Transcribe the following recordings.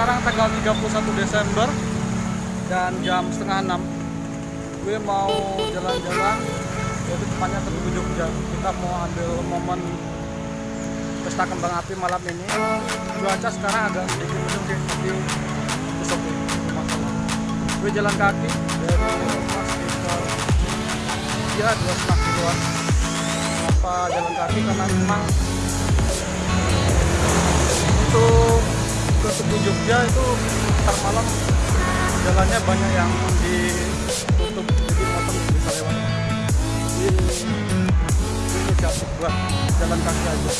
sekarang tanggal 31 Desember dan jam setengah 6 gue mau jalan-jalan yaitu tepatnya ke Tugu Jogja. Kita mau ambil momen pesta kembang api malam ini. Cuaca sekarang agak sedikit mendung sih tapi besok masalah gue jalan kaki dari sekitar ya dua setengah kiloan. Kenapa jalan kaki? Karena memang Jogja itu ntar malam jalannya banyak yang ditutup jadi motor bisa lewat. Ini ini jatuh buat jalan kaki aja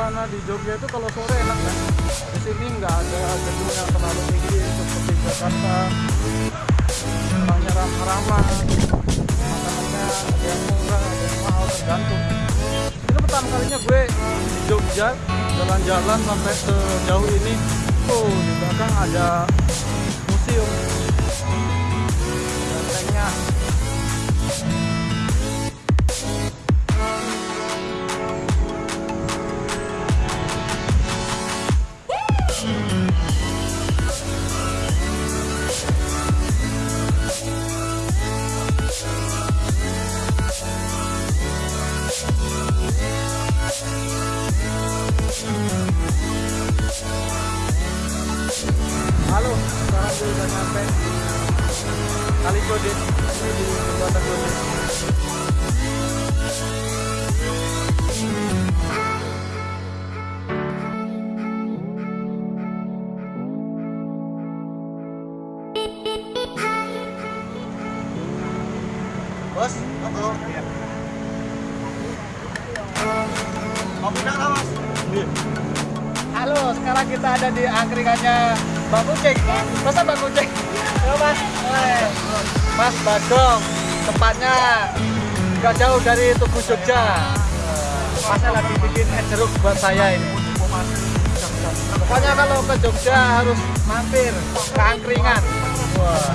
suasana di Jogja itu kalau sore enak kan di sini nggak ada gedung yang terlalu tinggi seperti Jakarta. Banyak ramah-ramah. Makanannya ada yang murah ada yang mahal tergantung. Ini pertama kalinya gue di Jogja jalan-jalan sampai sejauh ini. Oh di belakang ada museum. Bentengnya Halo, sekarang gue udah nyampe Kali Kode Ini di Jembatan Kode Bos, halo. Kopi dah mas. Halo, sekarang kita ada di angkringannya Bang Kucing. Masa Bang Kucing? Mas. Mas Badong Tempatnya nggak jauh dari Tugu Jogja. Masnya lagi bikin es jeruk buat saya ini. Pokoknya kalau ke Jogja harus mampir ke angkringan. Wah.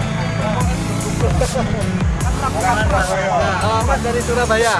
Mas dari Surabaya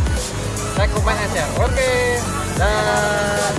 rekomendasi. aja oke dan